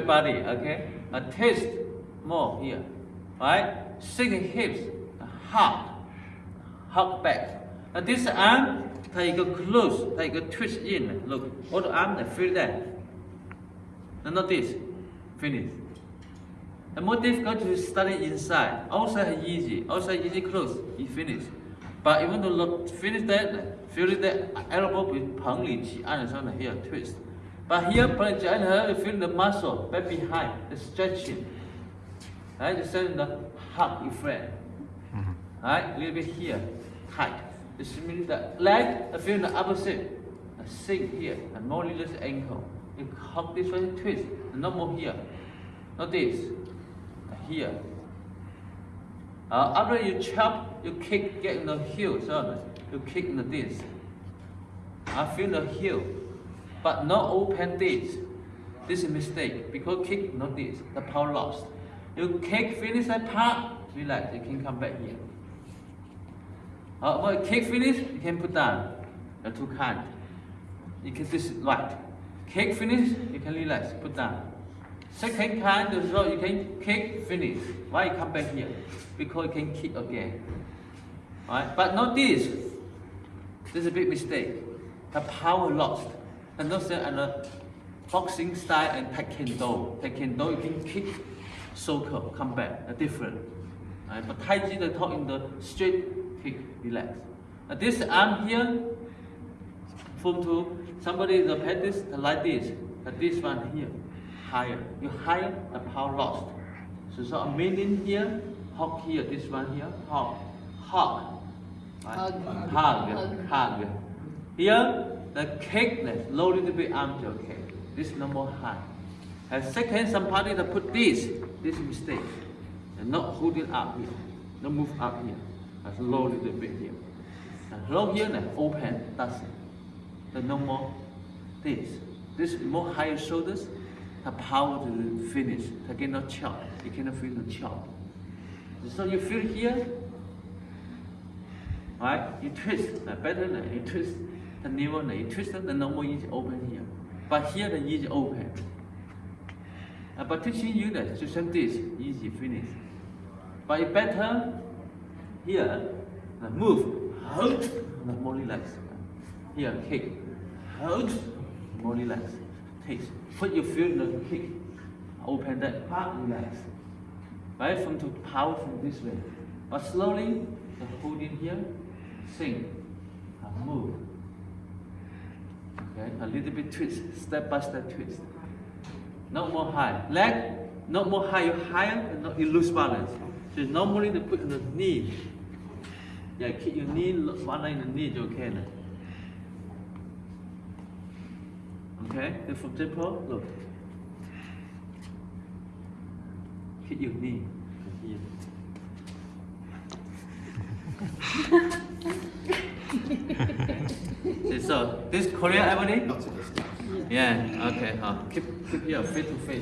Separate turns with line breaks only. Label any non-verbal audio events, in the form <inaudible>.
upper body, okay? A twist more here, right? Six hips, hug, hug back. And this arm, take a close, take a twist in. Look, all the arm, feel that. And not this, finish. The more difficult to study inside. Outside easy, outside easy close, you finish. But you want to look, finish that, feel that elbow with 捧里起按的时候呢 here twist. But here, your you feel the muscle back behind, the stretching. Right, the same the hug you friend. Right, a little bit here, tight. This means the leg, I feel the opposite. A sink here, and more little ankle. You hug this way, twist, no more here. Not this. Here. Uh, after you chop, you kick, get in the heel, so you kick in the this. I feel the heel, but not open this. This is a mistake because kick not this, the power lost. You kick, finish that part, relax, you can come back here. Uh, when kick finish, you can put down. The two kind. You can this right. Kick finish, you can relax, put down. Second kind is you can kick finish. Why you come back here? Because you can kick again. Alright, but not this. This is a big mistake. The power lost. And and the boxing style and taekwondo. Taekwondo you can kick, circle, come back, a different. Right? But Tai Chi they talk in the straight kick, relax. Uh, this arm here, from to somebody the practice like this, but this one here, higher. You higher, the power lost. So, so a meaning here, hug here, this one here, hug. Right?
Hug.
Hug, hug. Here, the kick, the low little bit arm to okay. This more high. And second, somebody that put this, this mistake. And not hold it up here. Not move up here. That's low little bit here. And low here, then open, that's it. Then no more this. This more higher shoulders, the power to finish. You cannot chop. You cannot feel the chop. So you feel here, right? You twist, better than you twist the newer, you twist the normal is open here. But here the is open. Uh, but teaching you that to same this, easy finish. But it better here, uh, move, hold, uh, more relaxed. Here, kick, hold, more relaxed. Take, Put your feel the kick, open that part, relax. Right from to power from this way. But slowly, the holding here, sink, and move. Okay, a little bit twist, step by step twist. Not more high. Leg, not more high, you higher, and not, you lose balance. So normally they put the knee. Yeah, keep your knee, one line in the knee, okay. Okay, then for example, look. Hit your knee. <laughs> So this Korean Ebony?
Not to this.
Yeah, okay. Uh, keep keep your face to face.